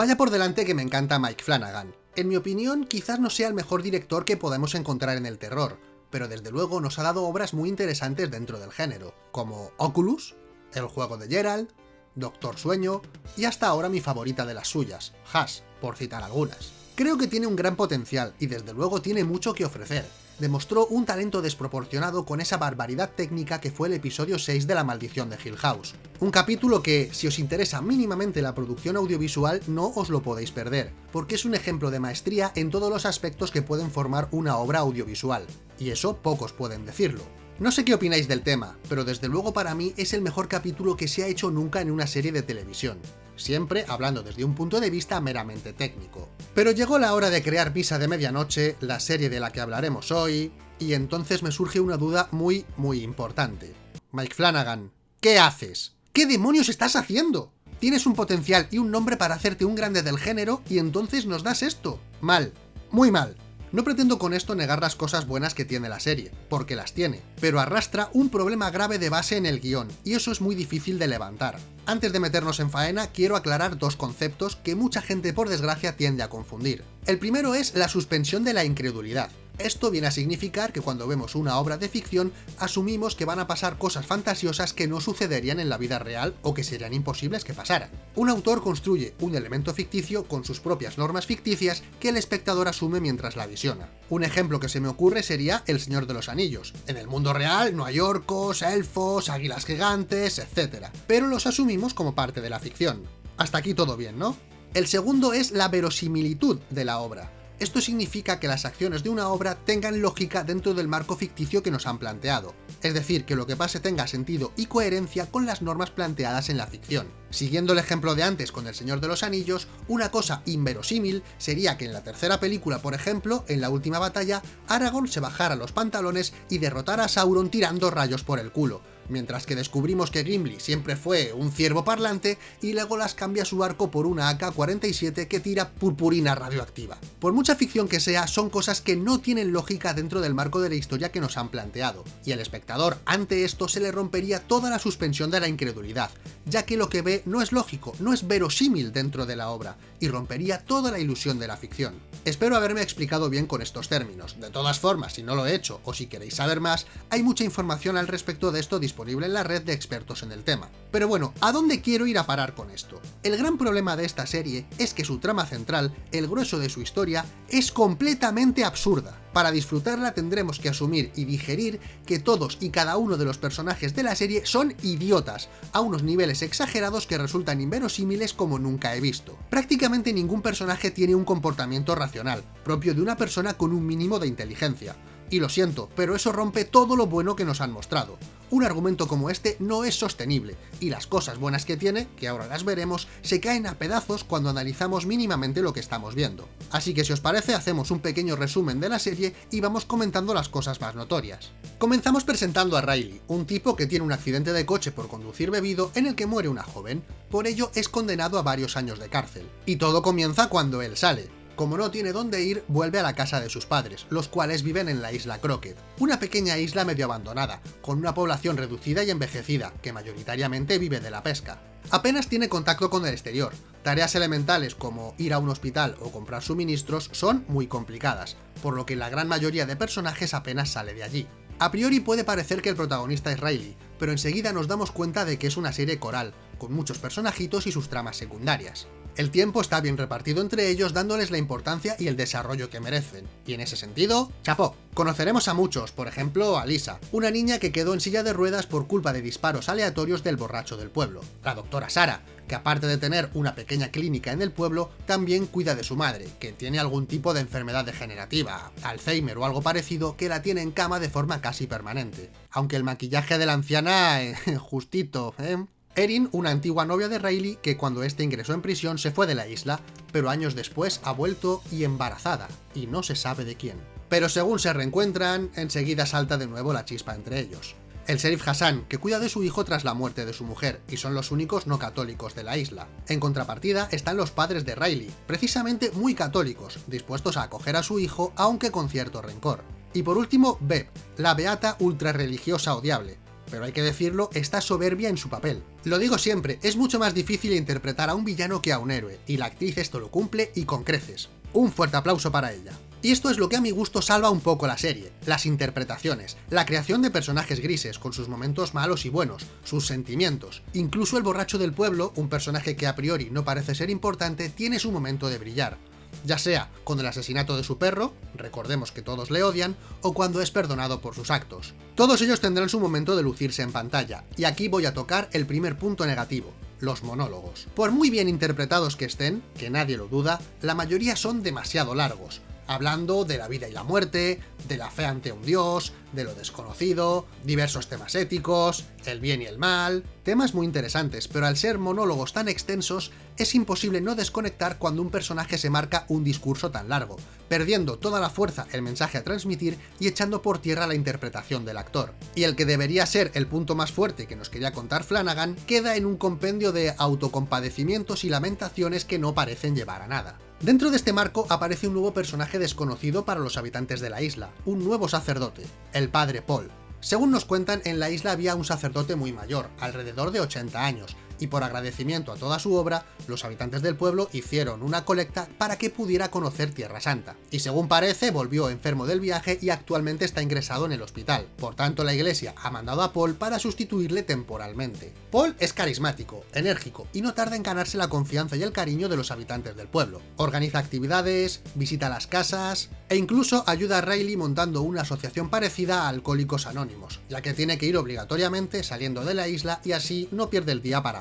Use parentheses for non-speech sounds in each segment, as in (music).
Vaya por delante que me encanta Mike Flanagan. En mi opinión, quizás no sea el mejor director que podemos encontrar en el terror, pero desde luego nos ha dado obras muy interesantes dentro del género, como Oculus, El juego de Gerald, Doctor Sueño y hasta ahora mi favorita de las suyas, Hash, por citar algunas. Creo que tiene un gran potencial y desde luego tiene mucho que ofrecer. Demostró un talento desproporcionado con esa barbaridad técnica que fue el episodio 6 de La Maldición de Hill House. Un capítulo que, si os interesa mínimamente la producción audiovisual, no os lo podéis perder, porque es un ejemplo de maestría en todos los aspectos que pueden formar una obra audiovisual. Y eso pocos pueden decirlo. No sé qué opináis del tema, pero desde luego para mí es el mejor capítulo que se ha hecho nunca en una serie de televisión, siempre hablando desde un punto de vista meramente técnico. Pero llegó la hora de crear Misa de Medianoche, la serie de la que hablaremos hoy, y entonces me surge una duda muy, muy importante. Mike Flanagan, ¿qué haces? ¿Qué demonios estás haciendo? Tienes un potencial y un nombre para hacerte un grande del género y entonces nos das esto. Mal, muy mal. No pretendo con esto negar las cosas buenas que tiene la serie, porque las tiene, pero arrastra un problema grave de base en el guion, y eso es muy difícil de levantar. Antes de meternos en faena, quiero aclarar dos conceptos que mucha gente por desgracia tiende a confundir. El primero es la suspensión de la incredulidad. Esto viene a significar que cuando vemos una obra de ficción, asumimos que van a pasar cosas fantasiosas que no sucederían en la vida real o que serían imposibles que pasaran. Un autor construye un elemento ficticio con sus propias normas ficticias que el espectador asume mientras la visiona. Un ejemplo que se me ocurre sería El Señor de los Anillos. En el mundo real no hay orcos, elfos, águilas gigantes, etc. Pero los asumimos como parte de la ficción. Hasta aquí todo bien, ¿no? El segundo es la verosimilitud de la obra. Esto significa que las acciones de una obra tengan lógica dentro del marco ficticio que nos han planteado, es decir, que lo que pase tenga sentido y coherencia con las normas planteadas en la ficción. Siguiendo el ejemplo de antes con El Señor de los Anillos, una cosa inverosímil sería que en la tercera película, por ejemplo, en la última batalla, Aragorn se bajara los pantalones y derrotara a Sauron tirando rayos por el culo, mientras que descubrimos que Gimli siempre fue un ciervo parlante y Legolas cambia su arco por una AK-47 que tira purpurina radioactiva. Por mucha ficción que sea, son cosas que no tienen lógica dentro del marco de la historia que nos han planteado, y al espectador ante esto se le rompería toda la suspensión de la incredulidad, ya que lo que ve no es lógico, no es verosímil dentro de la obra, y rompería toda la ilusión de la ficción. Espero haberme explicado bien con estos términos, de todas formas, si no lo he hecho o si queréis saber más, hay mucha información al respecto de esto disponible en la red de expertos en el tema. Pero bueno, ¿a dónde quiero ir a parar con esto? El gran problema de esta serie es que su trama central, el grueso de su historia, es completamente absurda. Para disfrutarla tendremos que asumir y digerir que todos y cada uno de los personajes de la serie son idiotas, a unos niveles exagerados que resultan inverosímiles como nunca he visto. Prácticamente ningún personaje tiene un comportamiento racional, propio de una persona con un mínimo de inteligencia. Y lo siento, pero eso rompe todo lo bueno que nos han mostrado. Un argumento como este no es sostenible, y las cosas buenas que tiene, que ahora las veremos, se caen a pedazos cuando analizamos mínimamente lo que estamos viendo. Así que si os parece hacemos un pequeño resumen de la serie y vamos comentando las cosas más notorias. Comenzamos presentando a Riley, un tipo que tiene un accidente de coche por conducir bebido en el que muere una joven, por ello es condenado a varios años de cárcel. Y todo comienza cuando él sale, como no tiene dónde ir, vuelve a la casa de sus padres, los cuales viven en la isla Crockett, una pequeña isla medio abandonada, con una población reducida y envejecida, que mayoritariamente vive de la pesca. Apenas tiene contacto con el exterior, tareas elementales como ir a un hospital o comprar suministros son muy complicadas, por lo que la gran mayoría de personajes apenas sale de allí. A priori puede parecer que el protagonista es Riley, pero enseguida nos damos cuenta de que es una serie coral, con muchos personajitos y sus tramas secundarias. El tiempo está bien repartido entre ellos dándoles la importancia y el desarrollo que merecen, y en ese sentido, chapó. Conoceremos a muchos, por ejemplo a Lisa, una niña que quedó en silla de ruedas por culpa de disparos aleatorios del borracho del pueblo, la doctora Sara, que aparte de tener una pequeña clínica en el pueblo, también cuida de su madre, que tiene algún tipo de enfermedad degenerativa, Alzheimer o algo parecido, que la tiene en cama de forma casi permanente. Aunque el maquillaje de la anciana, eh, (laughs) justito, ¿eh? Erin, una antigua novia de Riley que cuando este ingresó en prisión se fue de la isla, pero años después ha vuelto y embarazada, y no se sabe de quién. Pero según se reencuentran, enseguida salta de nuevo la chispa entre ellos. El sheriff Hassan, que cuida de su hijo tras la muerte de su mujer, y son los únicos no católicos de la isla. En contrapartida están los padres de Riley, precisamente muy católicos, dispuestos a acoger a su hijo aunque con cierto rencor. Y por último, Beb, la beata ultra religiosa odiable, pero hay que decirlo, está soberbia en su papel. Lo digo siempre, es mucho más difícil interpretar a un villano que a un héroe, y la actriz esto lo cumple y con creces. Un fuerte aplauso para ella. Y esto es lo que a mi gusto salva un poco la serie, las interpretaciones, la creación de personajes grises, con sus momentos malos y buenos, sus sentimientos. Incluso el borracho del pueblo, un personaje que a priori no parece ser importante, tiene su momento de brillar. Ya sea con el asesinato de su perro, recordemos que todos le odian, o cuando es perdonado por sus actos. Todos ellos tendrán su momento de lucirse en pantalla, y aquí voy a tocar el primer punto negativo, los monólogos. Por muy bien interpretados que estén, que nadie lo duda, la mayoría son demasiado largos, hablando de la vida y la muerte, de la fe ante un dios, de lo desconocido, diversos temas éticos, el bien y el mal... Temas muy interesantes, pero al ser monólogos tan extensos, es imposible no desconectar cuando un personaje se marca un discurso tan largo, perdiendo toda la fuerza el mensaje a transmitir y echando por tierra la interpretación del actor. Y el que debería ser el punto más fuerte que nos quería contar Flanagan, queda en un compendio de autocompadecimientos y lamentaciones que no parecen llevar a nada. Dentro de este marco aparece un nuevo personaje desconocido para los habitantes de la isla, un nuevo sacerdote, el Padre Paul. Según nos cuentan, en la isla había un sacerdote muy mayor, alrededor de 80 años, y por agradecimiento a toda su obra, los habitantes del pueblo hicieron una colecta para que pudiera conocer Tierra Santa. Y según parece, volvió enfermo del viaje y actualmente está ingresado en el hospital. Por tanto, la iglesia ha mandado a Paul para sustituirle temporalmente. Paul es carismático, enérgico y no tarda en ganarse la confianza y el cariño de los habitantes del pueblo. Organiza actividades, visita las casas e incluso ayuda a Riley montando una asociación parecida a Alcohólicos Anónimos, ya que tiene que ir obligatoriamente saliendo de la isla y así no pierde el día para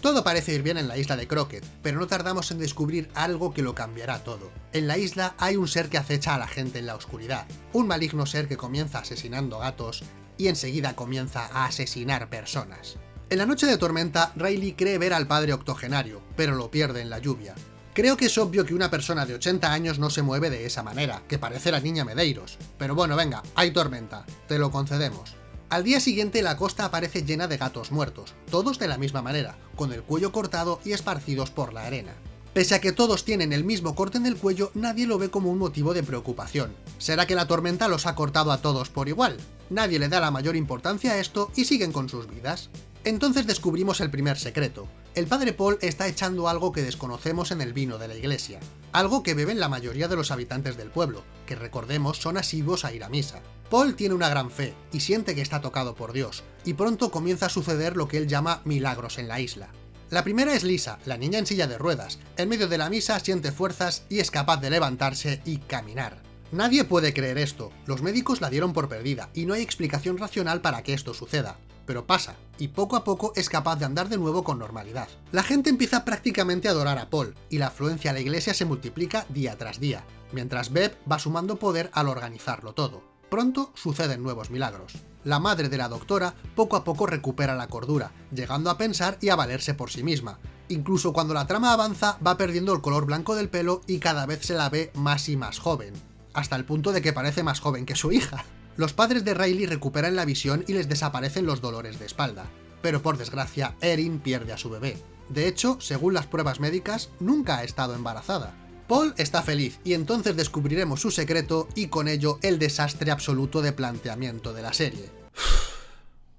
todo parece ir bien en la isla de Crockett, pero no tardamos en descubrir algo que lo cambiará todo. En la isla hay un ser que acecha a la gente en la oscuridad, un maligno ser que comienza asesinando gatos y enseguida comienza a asesinar personas. En la noche de tormenta, Riley cree ver al padre octogenario, pero lo pierde en la lluvia. Creo que es obvio que una persona de 80 años no se mueve de esa manera, que parece la niña Medeiros. Pero bueno, venga, hay tormenta, te lo concedemos. Al día siguiente la costa aparece llena de gatos muertos, todos de la misma manera, con el cuello cortado y esparcidos por la arena. Pese a que todos tienen el mismo corte en el cuello, nadie lo ve como un motivo de preocupación. ¿Será que la tormenta los ha cortado a todos por igual? Nadie le da la mayor importancia a esto y siguen con sus vidas. Entonces descubrimos el primer secreto. El padre Paul está echando algo que desconocemos en el vino de la iglesia. Algo que beben la mayoría de los habitantes del pueblo, que recordemos son asiduos a ir a misa. Paul tiene una gran fe, y siente que está tocado por Dios, y pronto comienza a suceder lo que él llama milagros en la isla. La primera es Lisa, la niña en silla de ruedas. En medio de la misa siente fuerzas y es capaz de levantarse y caminar. Nadie puede creer esto, los médicos la dieron por perdida, y no hay explicación racional para que esto suceda pero pasa, y poco a poco es capaz de andar de nuevo con normalidad. La gente empieza prácticamente a adorar a Paul, y la afluencia a la iglesia se multiplica día tras día, mientras Beb va sumando poder al organizarlo todo. Pronto suceden nuevos milagros. La madre de la doctora poco a poco recupera la cordura, llegando a pensar y a valerse por sí misma. Incluso cuando la trama avanza, va perdiendo el color blanco del pelo y cada vez se la ve más y más joven, hasta el punto de que parece más joven que su hija. Los padres de Riley recuperan la visión y les desaparecen los dolores de espalda, pero por desgracia Erin pierde a su bebé. De hecho, según las pruebas médicas, nunca ha estado embarazada. Paul está feliz y entonces descubriremos su secreto y con ello el desastre absoluto de planteamiento de la serie.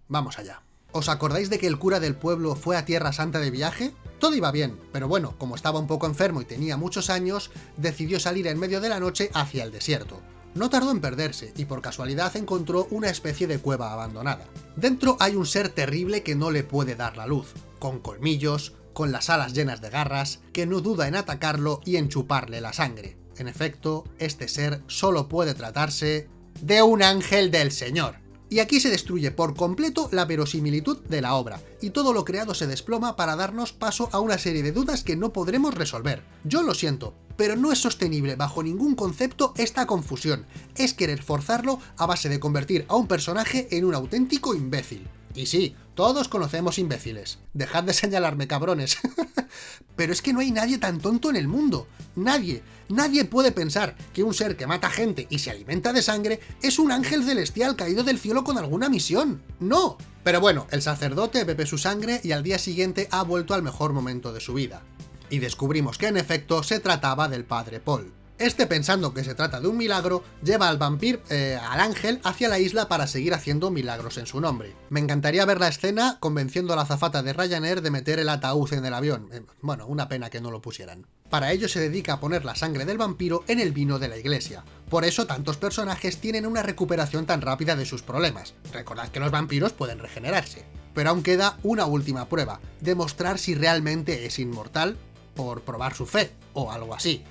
Vamos allá. ¿Os acordáis de que el cura del pueblo fue a Tierra Santa de viaje? Todo iba bien, pero bueno, como estaba un poco enfermo y tenía muchos años, decidió salir en medio de la noche hacia el desierto. No tardó en perderse, y por casualidad encontró una especie de cueva abandonada. Dentro hay un ser terrible que no le puede dar la luz, con colmillos, con las alas llenas de garras, que no duda en atacarlo y en chuparle la sangre. En efecto, este ser solo puede tratarse de un ángel del Señor. Y aquí se destruye por completo la verosimilitud de la obra, y todo lo creado se desploma para darnos paso a una serie de dudas que no podremos resolver. Yo lo siento, pero no es sostenible bajo ningún concepto esta confusión, es querer forzarlo a base de convertir a un personaje en un auténtico imbécil. Y sí, todos conocemos imbéciles. Dejad de señalarme, cabrones. (laughs) Pero es que no hay nadie tan tonto en el mundo. Nadie. Nadie puede pensar que un ser que mata gente y se alimenta de sangre es un ángel celestial caído del cielo con alguna misión. ¡No! Pero bueno, el sacerdote bebe su sangre y al día siguiente ha vuelto al mejor momento de su vida. Y descubrimos que en efecto se trataba del padre Paul. Este, pensando que se trata de un milagro, lleva al vampiro, eh, al ángel, hacia la isla para seguir haciendo milagros en su nombre. Me encantaría ver la escena convenciendo a la azafata de Ryanair de meter el ataúd en el avión. Eh, bueno, una pena que no lo pusieran. Para ello se dedica a poner la sangre del vampiro en el vino de la iglesia. Por eso tantos personajes tienen una recuperación tan rápida de sus problemas. Recordad que los vampiros pueden regenerarse. Pero aún queda una última prueba, demostrar si realmente es inmortal por probar su fe, o algo así.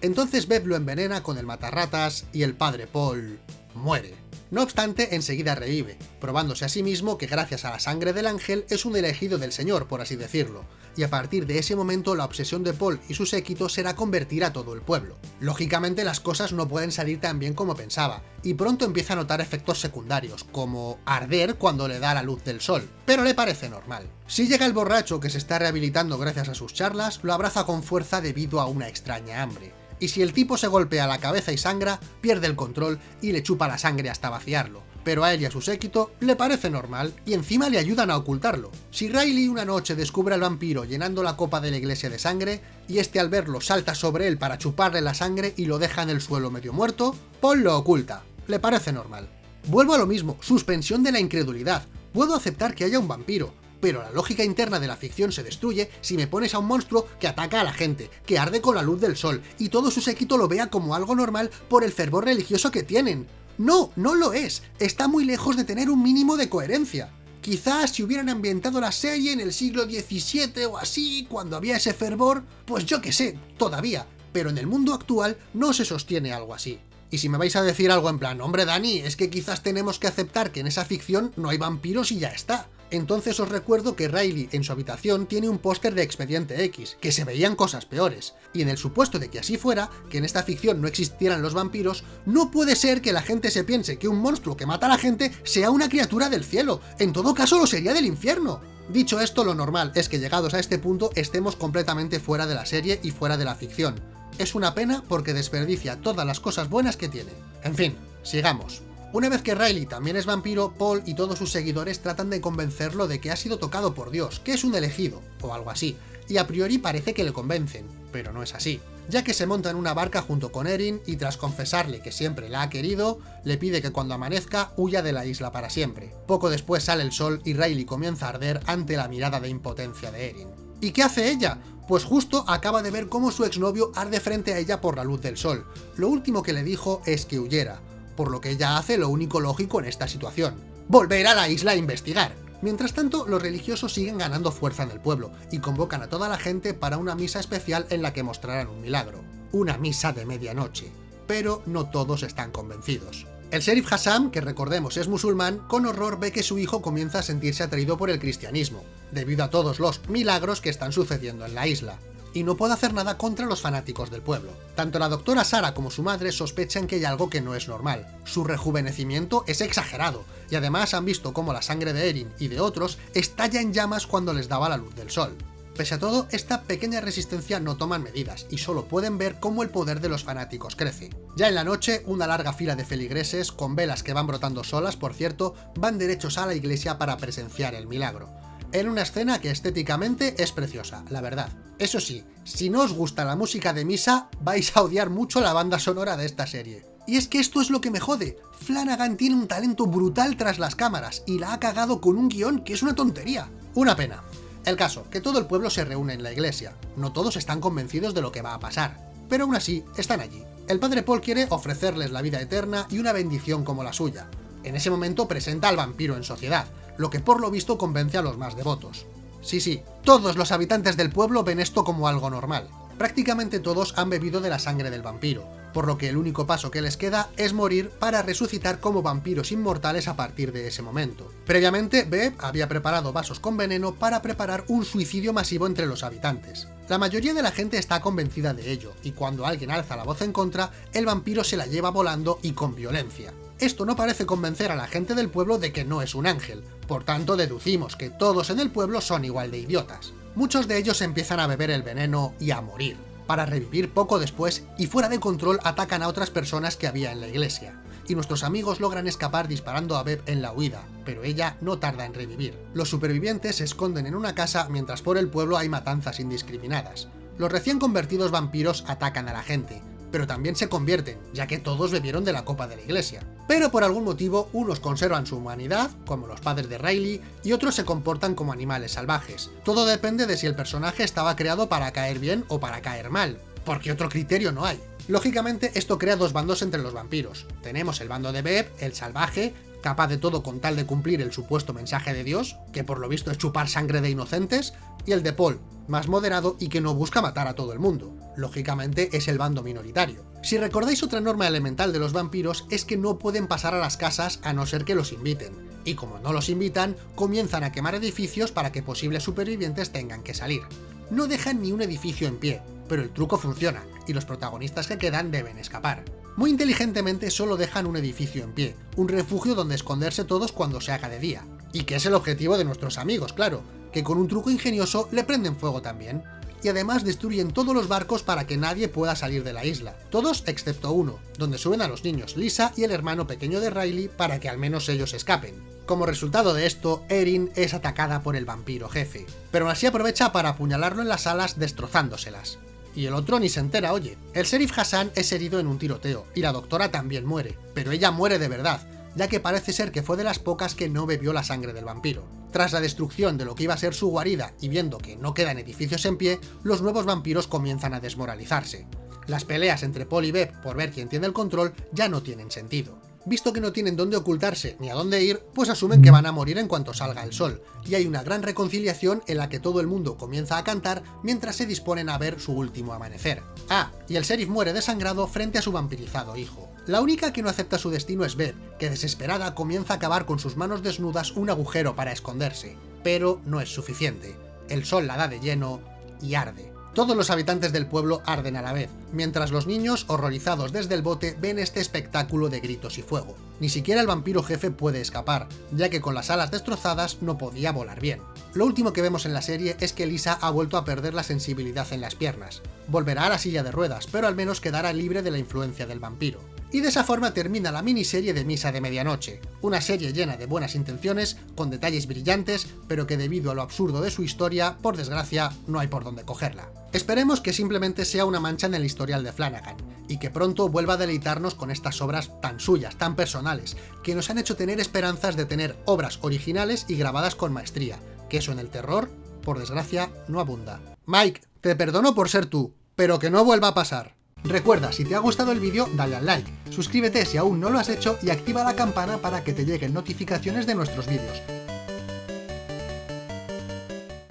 Entonces Beb lo envenena con el matarratas y el padre Paul muere. No obstante, enseguida revive, probándose a sí mismo que gracias a la sangre del ángel es un elegido del señor, por así decirlo, y a partir de ese momento la obsesión de Paul y su séquito será convertir a todo el pueblo. Lógicamente las cosas no pueden salir tan bien como pensaba, y pronto empieza a notar efectos secundarios, como arder cuando le da la luz del sol, pero le parece normal. Si llega el borracho que se está rehabilitando gracias a sus charlas, lo abraza con fuerza debido a una extraña hambre y si el tipo se golpea la cabeza y sangra, pierde el control y le chupa la sangre hasta vaciarlo. Pero a él y a su séquito le parece normal y encima le ayudan a ocultarlo. Si Riley una noche descubre al vampiro llenando la copa de la iglesia de sangre, y este al verlo salta sobre él para chuparle la sangre y lo deja en el suelo medio muerto, Paul lo oculta. Le parece normal. Vuelvo a lo mismo, suspensión de la incredulidad. Puedo aceptar que haya un vampiro, pero la lógica interna de la ficción se destruye si me pones a un monstruo que ataca a la gente, que arde con la luz del sol, y todo su séquito lo vea como algo normal por el fervor religioso que tienen. No, no lo es, está muy lejos de tener un mínimo de coherencia. Quizás si hubieran ambientado la serie en el siglo XVII o así, cuando había ese fervor, pues yo qué sé, todavía, pero en el mundo actual no se sostiene algo así. Y si me vais a decir algo en plan, hombre Dani, es que quizás tenemos que aceptar que en esa ficción no hay vampiros y ya está. Entonces os recuerdo que Riley en su habitación tiene un póster de Expediente X, que se veían cosas peores, y en el supuesto de que así fuera, que en esta ficción no existieran los vampiros, no puede ser que la gente se piense que un monstruo que mata a la gente sea una criatura del cielo, en todo caso lo sería del infierno. Dicho esto, lo normal es que llegados a este punto estemos completamente fuera de la serie y fuera de la ficción. Es una pena porque desperdicia todas las cosas buenas que tiene. En fin, sigamos. Una vez que Riley también es vampiro, Paul y todos sus seguidores tratan de convencerlo de que ha sido tocado por Dios, que es un elegido, o algo así, y a priori parece que le convencen, pero no es así, ya que se monta en una barca junto con Erin y tras confesarle que siempre la ha querido, le pide que cuando amanezca huya de la isla para siempre. Poco después sale el sol y Riley comienza a arder ante la mirada de impotencia de Erin. ¿Y qué hace ella? Pues justo acaba de ver cómo su exnovio arde frente a ella por la luz del sol. Lo último que le dijo es que huyera, por lo que ella hace lo único lógico en esta situación. Volver a la isla a investigar. Mientras tanto, los religiosos siguen ganando fuerza en el pueblo, y convocan a toda la gente para una misa especial en la que mostrarán un milagro. Una misa de medianoche. Pero no todos están convencidos. El sheriff Hassam, que recordemos es musulmán, con horror ve que su hijo comienza a sentirse atraído por el cristianismo, debido a todos los milagros que están sucediendo en la isla y no puede hacer nada contra los fanáticos del pueblo. Tanto la doctora Sara como su madre sospechan que hay algo que no es normal. Su rejuvenecimiento es exagerado, y además han visto cómo la sangre de Erin y de otros estalla en llamas cuando les daba la luz del sol. Pese a todo, esta pequeña resistencia no toman medidas, y solo pueden ver cómo el poder de los fanáticos crece. Ya en la noche, una larga fila de feligreses, con velas que van brotando solas, por cierto, van derechos a la iglesia para presenciar el milagro en una escena que estéticamente es preciosa, la verdad. Eso sí, si no os gusta la música de misa, vais a odiar mucho la banda sonora de esta serie. Y es que esto es lo que me jode. Flanagan tiene un talento brutal tras las cámaras, y la ha cagado con un guion que es una tontería. Una pena. El caso, que todo el pueblo se reúne en la iglesia. No todos están convencidos de lo que va a pasar, pero aún así están allí. El padre Paul quiere ofrecerles la vida eterna y una bendición como la suya. En ese momento presenta al vampiro en sociedad, lo que por lo visto convence a los más devotos. Sí, sí, todos los habitantes del pueblo ven esto como algo normal. Prácticamente todos han bebido de la sangre del vampiro, por lo que el único paso que les queda es morir para resucitar como vampiros inmortales a partir de ese momento. Previamente, Beb había preparado vasos con veneno para preparar un suicidio masivo entre los habitantes. La mayoría de la gente está convencida de ello, y cuando alguien alza la voz en contra, el vampiro se la lleva volando y con violencia. Esto no parece convencer a la gente del pueblo de que no es un ángel, por tanto deducimos que todos en el pueblo son igual de idiotas. Muchos de ellos empiezan a beber el veneno y a morir, para revivir poco después y fuera de control atacan a otras personas que había en la iglesia. Y nuestros amigos logran escapar disparando a Beb en la huida, pero ella no tarda en revivir. Los supervivientes se esconden en una casa mientras por el pueblo hay matanzas indiscriminadas. Los recién convertidos vampiros atacan a la gente, pero también se convierten, ya que todos bebieron de la copa de la iglesia. Pero por algún motivo, unos conservan su humanidad, como los padres de Riley, y otros se comportan como animales salvajes. Todo depende de si el personaje estaba creado para caer bien o para caer mal, porque otro criterio no hay. Lógicamente, esto crea dos bandos entre los vampiros. Tenemos el bando de Beb, el salvaje, capaz de todo con tal de cumplir el supuesto mensaje de Dios, que por lo visto es chupar sangre de inocentes, y el de Paul, más moderado y que no busca matar a todo el mundo. Lógicamente es el bando minoritario. Si recordáis otra norma elemental de los vampiros es que no pueden pasar a las casas a no ser que los inviten, y como no los invitan, comienzan a quemar edificios para que posibles supervivientes tengan que salir. No dejan ni un edificio en pie, pero el truco funciona, y los protagonistas que quedan deben escapar. Muy inteligentemente solo dejan un edificio en pie, un refugio donde esconderse todos cuando se haga de día. Y que es el objetivo de nuestros amigos, claro, que con un truco ingenioso le prenden fuego también. Y además destruyen todos los barcos para que nadie pueda salir de la isla, todos excepto uno, donde suben a los niños Lisa y el hermano pequeño de Riley para que al menos ellos escapen. Como resultado de esto, Erin es atacada por el vampiro jefe, pero así aprovecha para apuñalarlo en las alas destrozándoselas y el otro ni se entera, oye. El sheriff Hassan es herido en un tiroteo, y la doctora también muere, pero ella muere de verdad, ya que parece ser que fue de las pocas que no bebió la sangre del vampiro. Tras la destrucción de lo que iba a ser su guarida y viendo que no quedan edificios en pie, los nuevos vampiros comienzan a desmoralizarse. Las peleas entre Paul y Beb por ver quién tiene el control ya no tienen sentido visto que no tienen dónde ocultarse ni a dónde ir, pues asumen que van a morir en cuanto salga el sol, y hay una gran reconciliación en la que todo el mundo comienza a cantar mientras se disponen a ver su último amanecer. Ah, y el sheriff muere desangrado frente a su vampirizado hijo. La única que no acepta su destino es Beth, que desesperada comienza a cavar con sus manos desnudas un agujero para esconderse, pero no es suficiente. El sol la da de lleno y arde. Todos los habitantes del pueblo arden a la vez, mientras los niños, horrorizados desde el bote, ven este espectáculo de gritos y fuego. Ni siquiera el vampiro jefe puede escapar, ya que con las alas destrozadas no podía volar bien. Lo último que vemos en la serie es que Lisa ha vuelto a perder la sensibilidad en las piernas. Volverá a la silla de ruedas, pero al menos quedará libre de la influencia del vampiro. Y de esa forma termina la miniserie de Misa de Medianoche, una serie llena de buenas intenciones, con detalles brillantes, pero que debido a lo absurdo de su historia, por desgracia, no hay por dónde cogerla. Esperemos que simplemente sea una mancha en el historial de Flanagan, y que pronto vuelva a deleitarnos con estas obras tan suyas, tan personales, que nos han hecho tener esperanzas de tener obras originales y grabadas con maestría, que eso en el terror, por desgracia, no abunda. Mike, te perdono por ser tú, pero que no vuelva a pasar. Recuerda, si te ha gustado el vídeo, dale al like, suscríbete si aún no lo has hecho y activa la campana para que te lleguen notificaciones de nuestros vídeos.